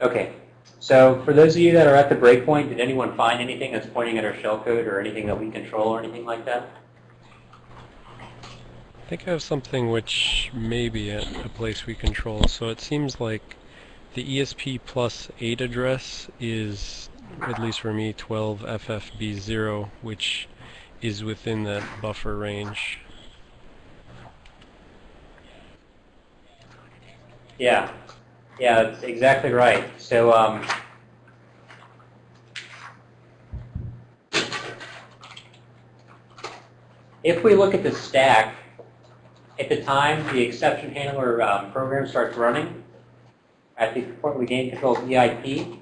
Okay. So for those of you that are at the breakpoint, did anyone find anything that's pointing at our shellcode or anything that we control or anything like that? I think I have something which may be at a place we control. So it seems like the ESP plus 8 address is, at least for me, 12FFB0, which is within that buffer range. Yeah, yeah, exactly right. So um, if we look at the stack, at the time the exception handler um, program starts running, at the point we gain control of EIP,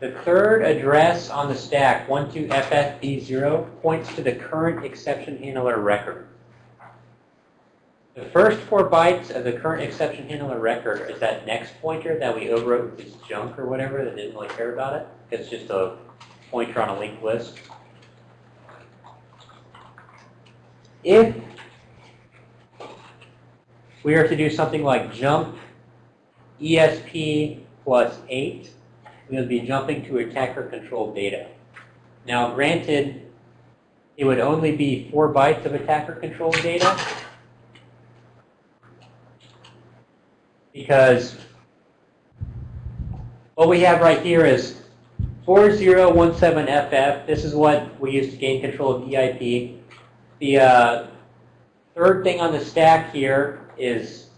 the third address on the stack, 12FFB0, points to the current exception handler record. The first four bytes of the current exception handler record is that next pointer that we overwrote with this junk or whatever that didn't really care about it. It's just a pointer on a linked list. If we are to do something like jump ESP plus 8, we would be jumping to attacker controlled data. Now granted, it would only be 4 bytes of attacker controlled data, because what we have right here is 4017FF. This is what we use to gain control of EIP. The uh, third thing on the stack here is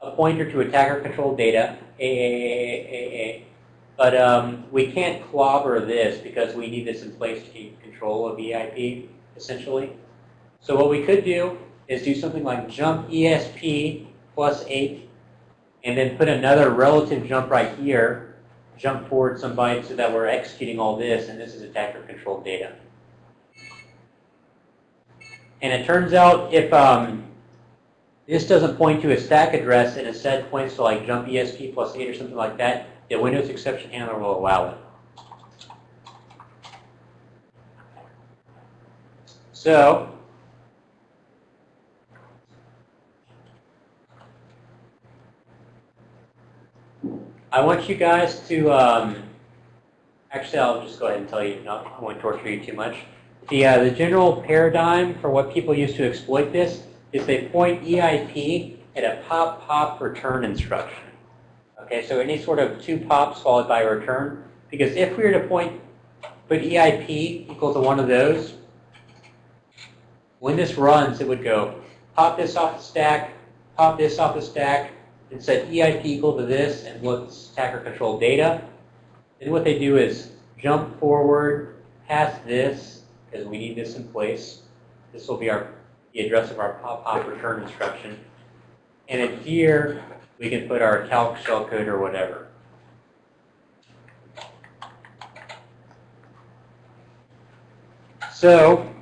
a pointer to attacker control data. But um, we can't clobber this because we need this in place to keep control of EIP, essentially. So what we could do is do something like jump ESP plus 8 and then put another relative jump right here, jump forward some bytes so that we're executing all this, and this is attacker controlled data. And it turns out if um, this doesn't point to a stack address and instead points to like jump ESP plus 8 or something like that, the Windows exception handler will allow it. So I want you guys to, um, actually I'll just go ahead and tell you, not, I won't torture you too much. The, uh, the general paradigm for what people use to exploit this is they point EIP at a pop-pop return instruction. Okay, so any sort of two pops followed by a return. Because if we were to point, put EIP equal to one of those, when this runs, it would go pop this off the stack, pop this off the stack, and set EIP equal to this and what's attacker control data. Then what they do is jump forward past this, because we need this in place. This will be our the address of our pop-pop return instruction. And in here, we can put our calc shellcode or whatever. So,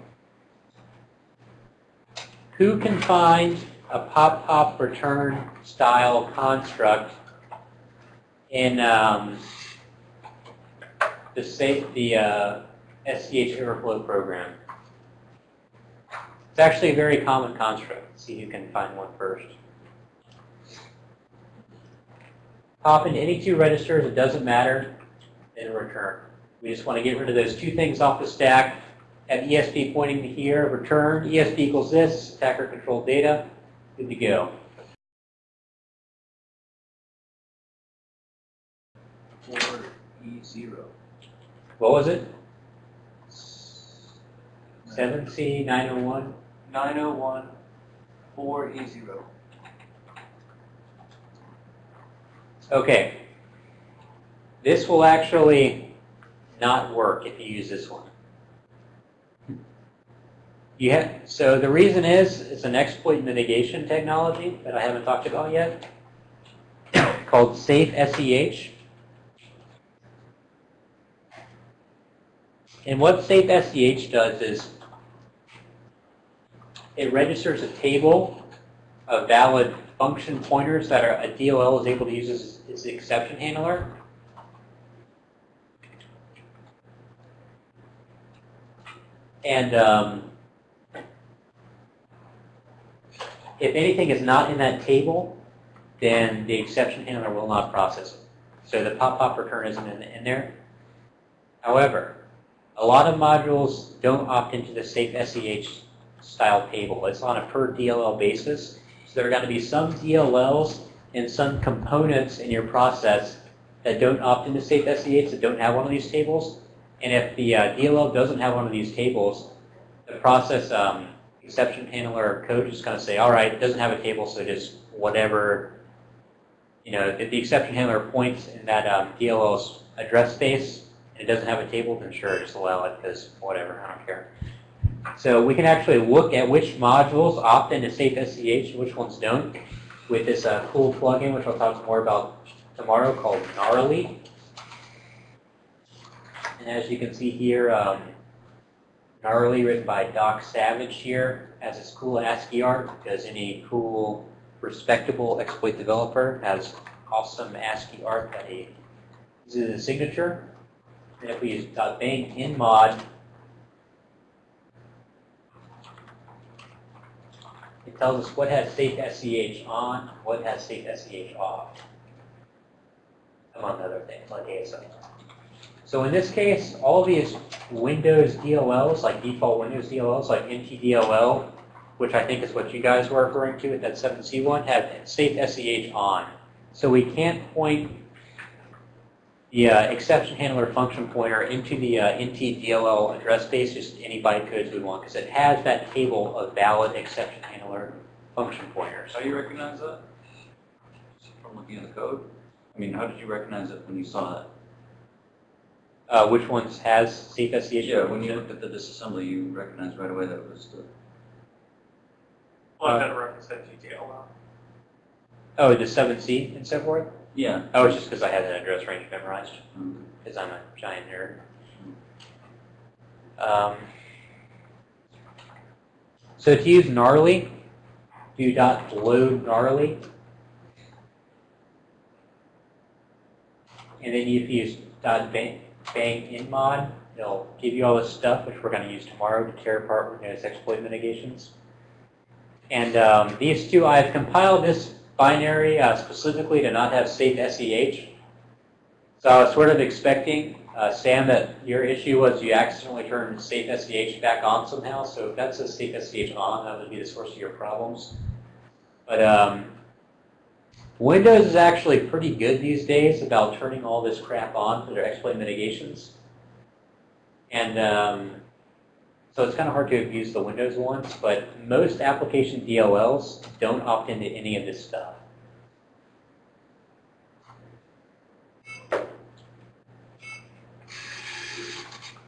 who can find a pop-pop return style construct in um, the, the uh, SCH overflow program? It's actually a very common construct. Let's see who can find one first. Pop into any two registers, it doesn't matter, then return. We just want to get rid of those two things off the stack. Have ESP pointing to here, return, ESP equals this, attacker controlled data, good to go. Four E zero. What was it? 7C901? 901 4E0. Okay. This will actually not work if you use this one. So the reason is it's an exploit mitigation technology that I haven't talked about yet called Safe SEH. And what Safe SEH does is it registers a table of valid function pointers that a DLL is able to use as its exception handler. And um, if anything is not in that table, then the exception handler will not process it. So the pop-pop return isn't in, in there. However, a lot of modules don't opt into the safe SEH style table. It's on a per DLL basis. So there are going to be some DLLs and some components in your process that don't opt into safe SEH that don't have one of these tables. And if the uh, DLL doesn't have one of these tables, the process um, exception handler or code is going to say, all right, it doesn't have a table, so just whatever, you know, if the exception handler points in that um, DLL's address space and it doesn't have a table, then sure, just allow it because whatever, I don't care. So we can actually look at which modules opt into safe SEH and which ones don't with this uh, cool plugin, which I'll talk more about tomorrow, called Gnarly. And as you can see here, um, Gnarly, written by Doc Savage here, has this cool ASCII art because any cool, respectable exploit developer has awesome ASCII art that he uses as a signature. And if we use .bank in mod, it tells us what has safe SCH on, what has safe SCH off, among other things like ASO. So in this case, all these Windows DLLs, like default Windows DLLs, like NTDLL, which I think is what you guys were referring to with that 7C one, have safe SEH on. So we can't point the uh, exception handler function pointer into the uh, NTDLL address space, just any bytecodes we want, because it has that table of valid exception handler function pointers. How do you recognize that? From looking at the code? I mean, how did you recognize it when you saw that? Uh, which ones has safe SCH? Yeah, when you looked at the disassembly, you recognized right away that it was the, Well, I've got a reference that GTL. Oh, the 7C and so forth? yeah. Oh, it's just because I had that address range memorized, because I'm a giant nerd. Um, so to use gnarly, do dot load gnarly. And then if you use dot bang, bang in mod, it'll give you all this stuff, which we're going to use tomorrow to tear apart Windows exploit mitigations. And um, these two, I've compiled this binary uh, specifically to not have safe SEH. So I was sort of expecting, uh, Sam, that your issue was you accidentally turned safe SEH back on somehow. So if that says safe SEH on, that would be the source of your problems. But um, Windows is actually pretty good these days about turning all this crap on for their exploit mitigations. And um, so it's kind of hard to abuse the Windows ones, but most application DLLs don't opt into any of this stuff.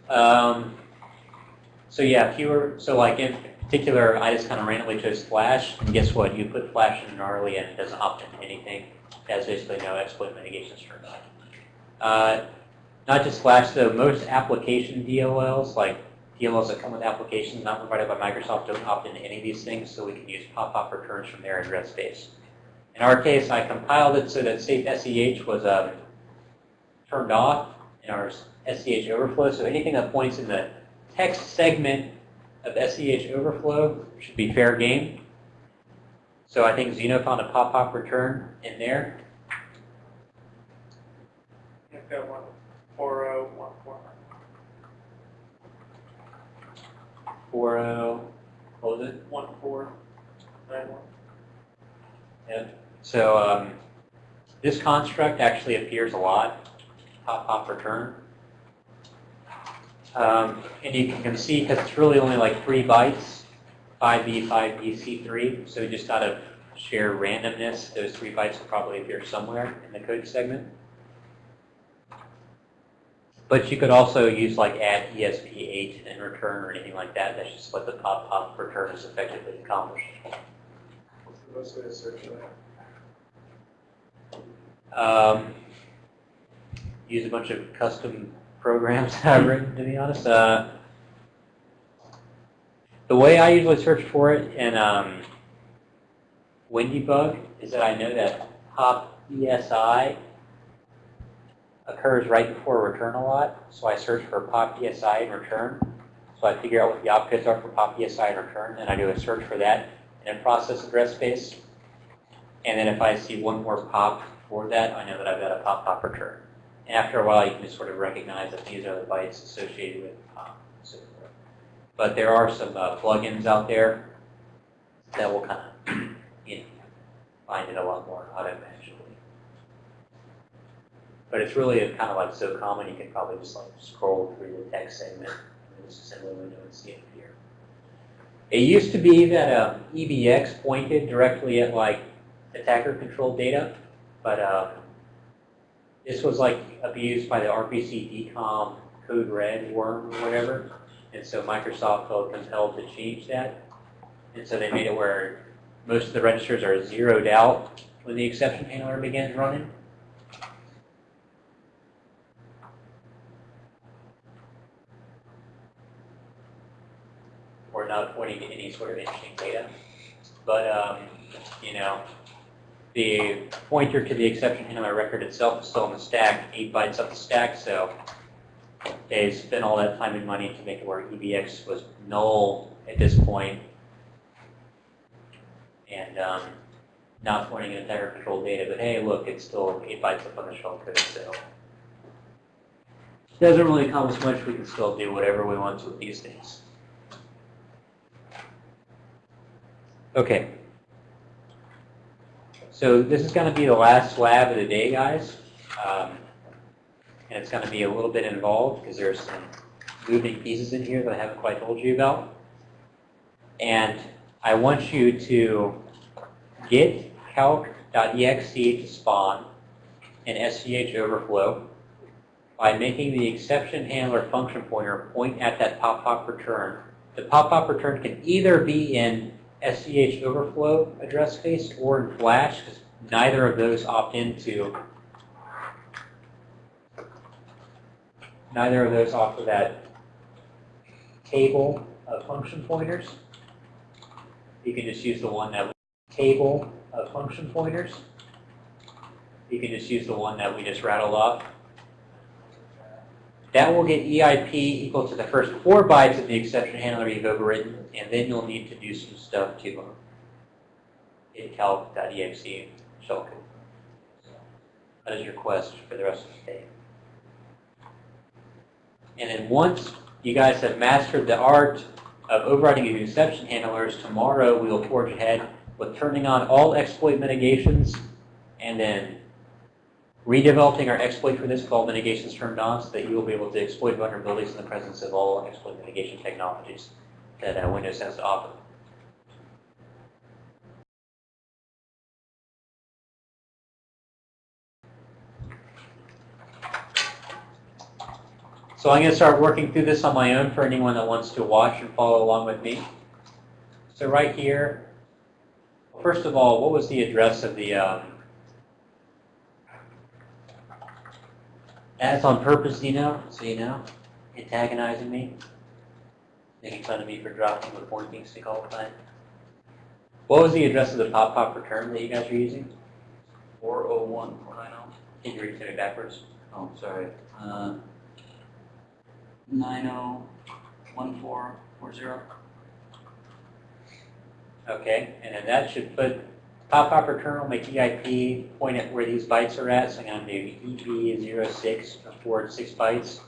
Um, so yeah, were, so like in particular, I just kind of randomly chose Flash, and guess what? You put Flash in gnarly and it doesn't opt into anything. It has basically no exploit mitigations turned on. Uh, not just Flash though, most application DLLs, like DLLs that come with applications not provided by Microsoft don't opt into any of these things, so we can use pop-up returns from their address space. In our case, I compiled it so that safe SEH was um, turned off in our SEH overflow, so anything that points in the text segment of SEH overflow should be fair game. So I think Zeno found a pop-up return in there. I've got one, four oh, one, four. 40, what was it? One, four, nine, one. Yep. So um, this construct actually appears a lot, pop pop return. Um, and you can see because it's really only like three bytes, 5B, 5B, C3. So just out of sheer randomness, those three bytes will probably appear somewhere in the code segment. But you could also use like add ESP8 and return or anything like that. That's just what the pop pop return is effectively accomplished. Um, use a bunch of custom programs that I've written, to be honest. Uh, the way I usually search for it in um, WinDbug is that I know that pop ESI occurs right before return a lot, so I search for pop ESI and return. So I figure out what the opcodes are for pop ESI and return, and I do a search for that in a process address space. And then if I see one more pop for that, I know that I've got a pop pop return. And after a while, you can just sort of recognize that these are the bytes associated with forth. But there are some uh, plugins out there that will kind of, you know, find it a lot more automatically. But it's really kind of like so common, you can probably just like scroll through the text segment in this assembly window and see it here. It used to be that um, EBX pointed directly at like attacker controlled data, but um, this was like abused by the RPC DCOM code red worm or whatever. And so Microsoft felt compelled to change that. And so they made it where most of the registers are zeroed out when the exception handler begins running. Or not pointing to any sort of interesting data. But, um, you know, the pointer to the exception handler record itself is still in the stack, 8 bytes up the stack, so they spent all that time and money to make it where EBX was null at this point, and um, not pointing at attacker control data, but hey, look, it's still 8 bytes up on the shell code, so doesn't really accomplish much, we can still do whatever we want with these things. Okay. So this is going to be the last slab of the day, guys. Um, and it's going to be a little bit involved because there's some moving pieces in here that I haven't quite told you about. And I want you to get calc.exe to spawn an SCH overflow by making the exception handler function pointer point at that pop-pop return. The pop-pop return can either be in SCH overflow address space or in Flash, because neither of those opt into neither of those offer that table of function pointers. You can just use the one that table of function pointers. You can just use the one that we just rattled off. That will get EIP equal to the first four bytes of the exception handler you've overwritten, and then you'll need to do some stuff to um, in calc.exe shellcode. That is your quest for the rest of the day. And then once you guys have mastered the art of overriding these exception handlers, tomorrow we will forge ahead with turning on all exploit mitigations and then redeveloping our exploit for this with all mitigations turned on so that you will be able to exploit vulnerabilities in the presence of all exploit mitigation technologies that uh, Windows has to offer. So I'm going to start working through this on my own for anyone that wants to watch and follow along with me. So right here, first of all, what was the address of the um, That's on purpose, you know, so you know, antagonizing me, making fun of me for dropping the pointing stick all the time. What was the address of the pop pop return that you guys are using? 401, 490. Can you read it backwards? Oh, sorry. Uh, 901440. Okay, and then that should put pop return will make EIP point at where these bytes are at. So I'm going to do EB06 or forward six bytes.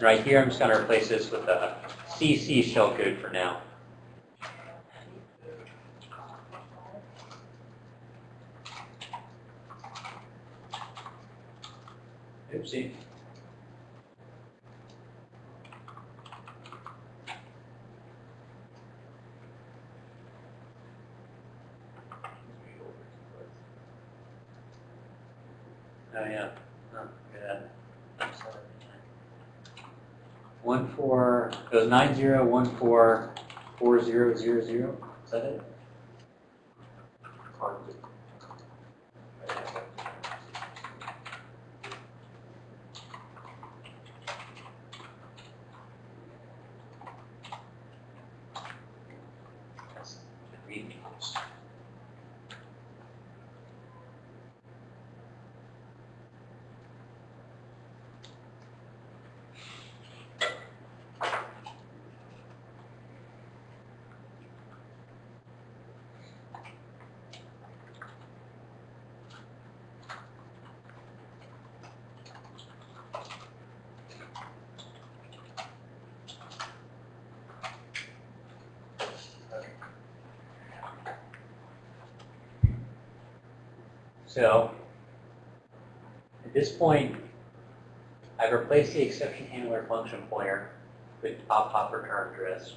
Right here, I'm just going to replace this with a CC shellcode for now. Oopsie. Oh, yeah. Oh, look at that. One four, it was nine zero one four four zero zero zero. Is that it the readme. So, at this point, I've replaced the exception handler function pointer with pop return address.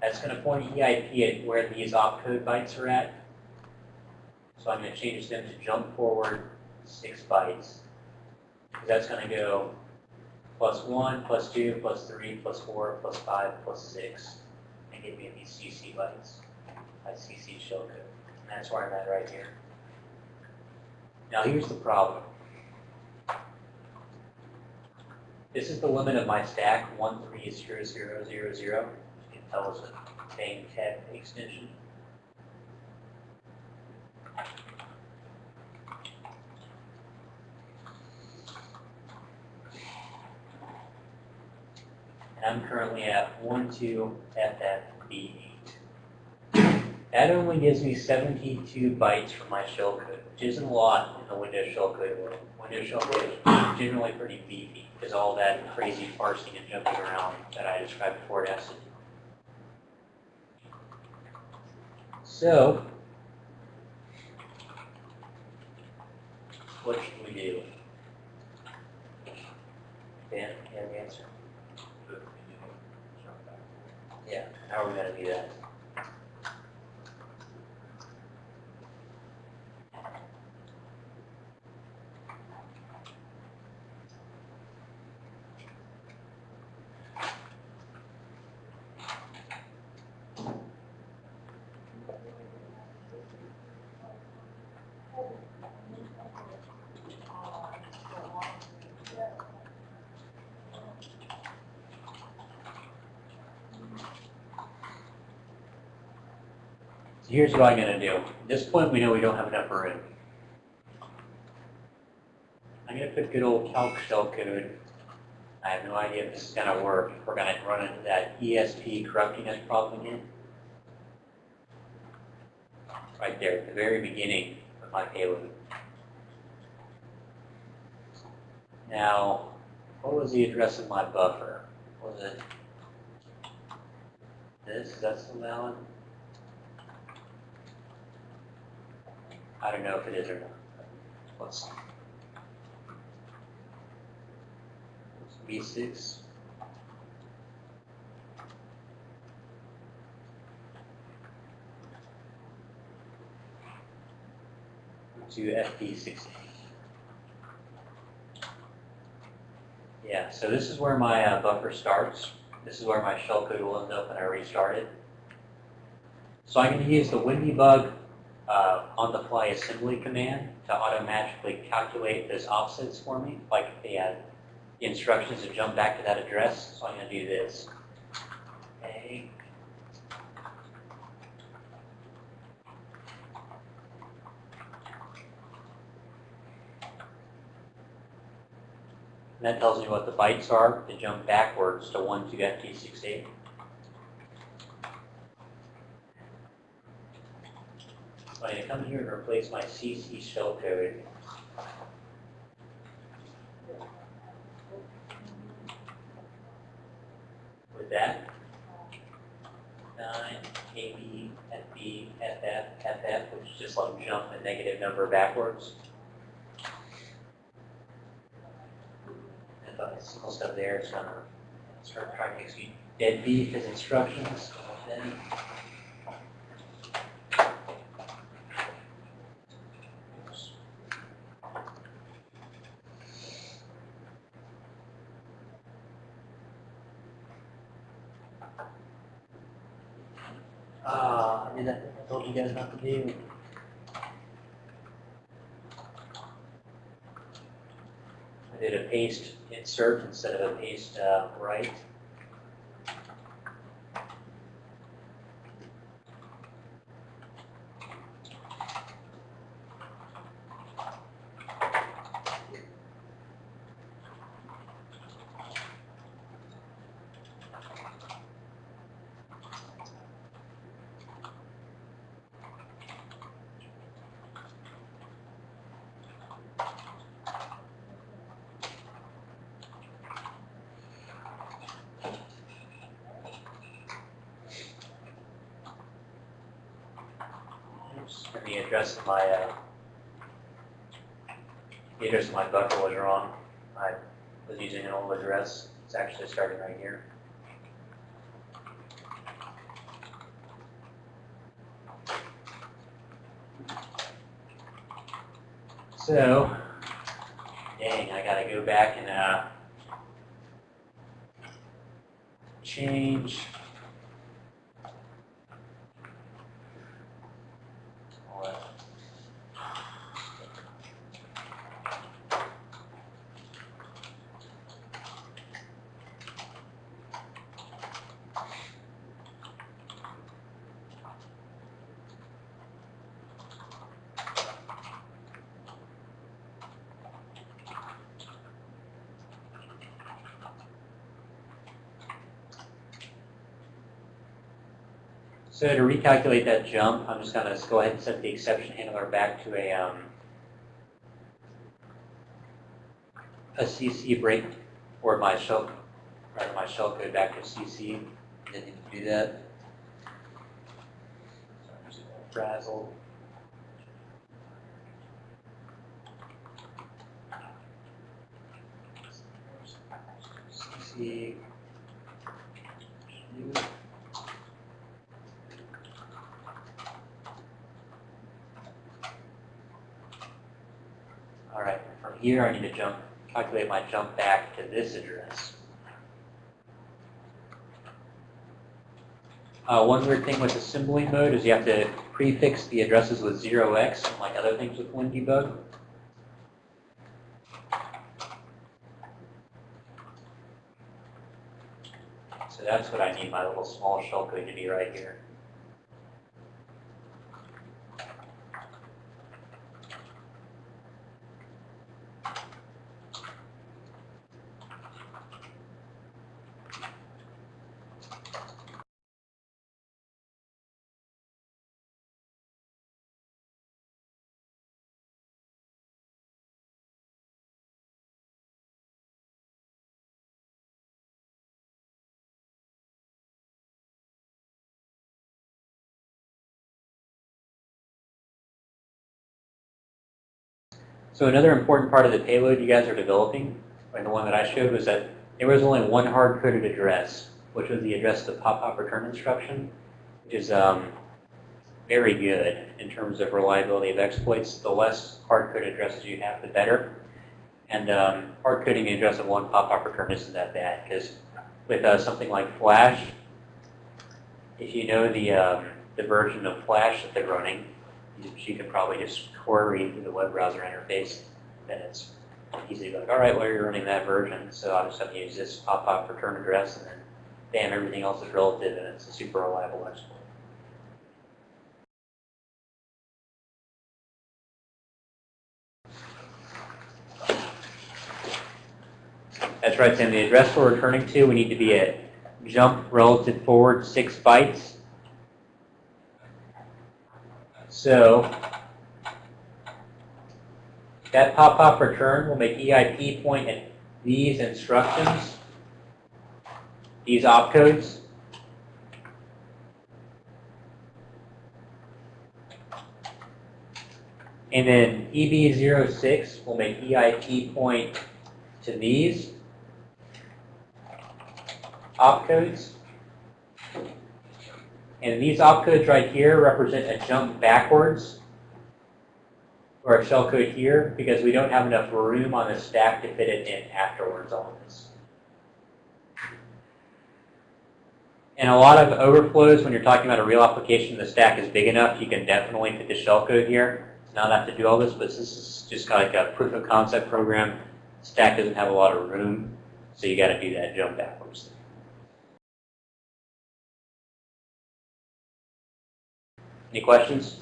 That's going to point EIP at where these opcode bytes are at. So I'm going to change them to jump forward six bytes. That's going to go plus one, plus two, plus three, plus four, plus five, plus six, and give me these CC bytes. My CC shellcode. And that's where I'm at right here. Now here's the problem. This is the limit of my stack, one three zero zero zero zero. You can tell it's a bang tab extension. And I'm currently at one two FFB eight. That only gives me 72 bytes for my shellcode, which isn't a lot in the Windows shellcode world. Windows shellcode is generally pretty beefy because all that crazy parsing and jumping around that I described before it has to do. So, what should we do? Dan, you have an answer? Yeah, how are we gonna do that? Here's what I'm gonna do. At this point, we know we don't have enough room. I'm gonna put good old calc shellcode. I have no idea if this is gonna work. We're gonna run into that ESP corrupting us problem again. Right there, at the very beginning of my payload. Now, what was the address of my buffer? Was it this? That's the valid? I don't know if it is or not. Let's see. B six. To FP sixteen. Yeah, so this is where my uh, buffer starts. This is where my shellcode will end up when I restart it. So I'm going to use the WinDbug uh, on-the-fly assembly command to automatically calculate those offsets for me, like the, uh, the instructions to jump back to that address. So I'm going to do this. A. And that tells me what the bytes are to jump backwards to 12FT68. Going to come here and replace my CC shellcode. With that, 9, KB, FB, FF, FF, which is just like jump a negative number backwards. If I single step there, it's gonna start trying to execute dead beef as instructions. Then Oops. Ah, I did that, I I did a paste insert instead of a paste uh, right. Oops, and the address of my uh, address of my buffer was wrong. I was using an old address. It's actually starting right here. So, dang, I gotta go back and, uh, change. all that. So to recalculate that jump, I'm just gonna go ahead and set the exception handler back to a, um, a CC break, or my shell, rather my shell code back to CC. Didn't need to do that. So I'm just gonna frazzle. CC. All right, from here I need to jump, calculate my jump back to this address. Uh, one weird thing with assembly mode is you have to prefix the addresses with 0x, like other things with WinDebug. So that's what I need my little small shell shellcode to be right here. So another important part of the payload you guys are developing, and the one that I showed, was that there was only one hard-coded address, which was the address of the pop-up return instruction, which is um, very good in terms of reliability of exploits. The less hard-coded addresses you have, the better. And um, hard-coding the address of one pop-up return isn't that bad, because with uh, something like Flash, if you know the, um, the version of Flash that they're running, you, could probably just query through the web browser interface, And it's easy to be like, all right, well, you're running that version, so I'll just have to use this pop-up return address, and then bam, everything else is relative, and it's a super reliable exploit. That's right, Sam. The address we're returning to, we need to be at jump relative forward six bytes. So that pop-up return will make EIP point at these instructions, these opcodes. And then E EB06 will make EIP point to these opcodes. And these opcodes right here represent a jump backwards or a shellcode here because we don't have enough room on the stack to fit it in afterwards on this. And a lot of overflows, when you're talking about a real application, the stack is big enough, you can definitely fit the shellcode here. It's not have to do all this, but this is just kind of like a proof of concept program. Stack doesn't have a lot of room, so you got to do that jump backwards. Any questions?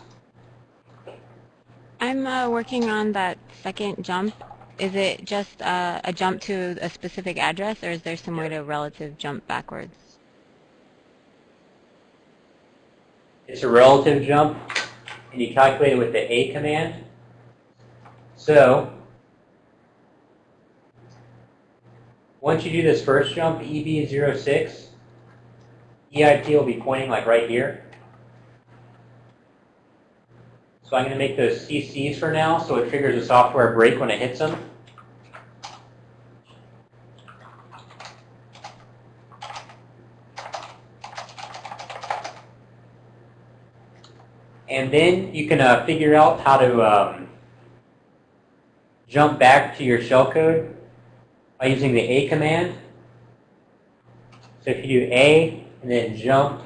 I'm uh, working on that second jump. Is it just uh, a jump to a specific address, or is there some way to relative jump backwards? It's a relative jump, and you calculate it with the A command. So, once you do this first jump, E EB06, EIP will be pointing like right here. So I'm going to make those CCs for now, so it triggers a software break when it hits them. And then you can uh, figure out how to um, jump back to your shellcode by using the A command. So if you do A and then jump,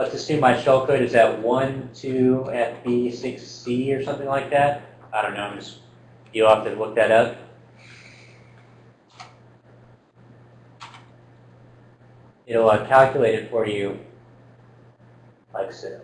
let's assume my shellcode is at 1, 2, FB, 6C or something like that. I don't know, I'm just, you'll have to look that up. It'll uh, calculate it for you like so.